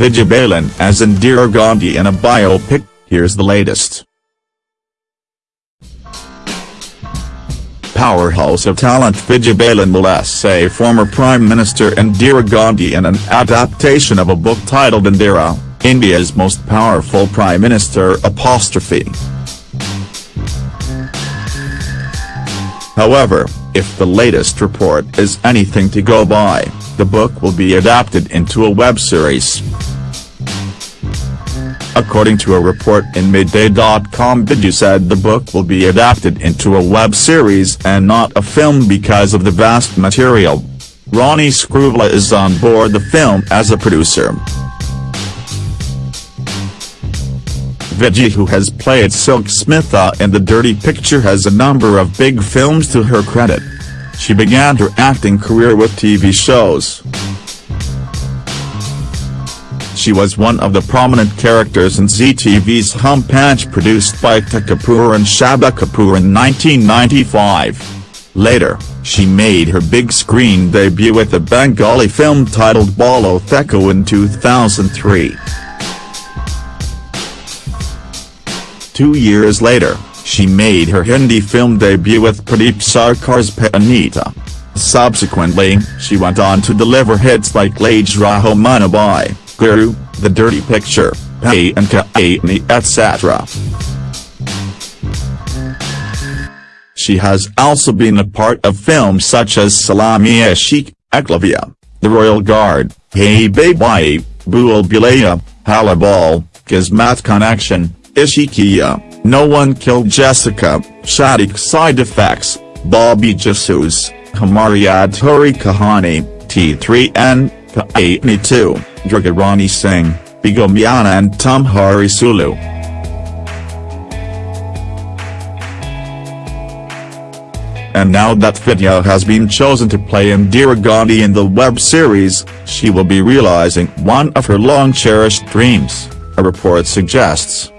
Vidya Balan as Indira Gandhi in a biopic, here's the latest. Powerhouse of talent Vidya Balan will essay former Prime Minister Indira Gandhi in an adaptation of a book titled Indira, India's Most Powerful Prime Minister apostrophe. However, if the latest report is anything to go by, the book will be adapted into a web series. According to a report in Midday.com Biju said the book will be adapted into a web series and not a film because of the vast material. Ronnie Screwvala is on board the film as a producer. Vidya who has played Silk Smitha in The Dirty Picture has a number of big films to her credit. She began her acting career with TV shows. She was one of the prominent characters in Zee TV's Hum Panch produced by Ekta Kapoor and Shraddha Kapoor in 1995. Later, she made her big screen debut with a Bengali film titled Bhalo Theko in 2003. Two years later, she made her Hindi film debut with Pradeep Sarkar's Parineeta. Subsequently, she went on to deliver hits like Lage Raho Munna Bhai, Guru, The Dirty Picture, Hey and Kahaani etc. She has also been a part of films such as Salaam-e-Ishq, Eklavya, The Royal Guard, Hey Baby, Bhulaiyaa, Halla Bol, Kismat Connection, Ishqiya, No One Killed Jessica, Shaadi Ke Side Effects, Bobby Jasoos, Hamari Adhuri Kahani, Te3n, Kahaani 2, Durgarani Singh, Bigomiana and Tumhari Sulu. And now that Vidya has been chosen to play Indira Gandhi in the web series, she will be realizing one of her long-cherished dreams, a report suggests.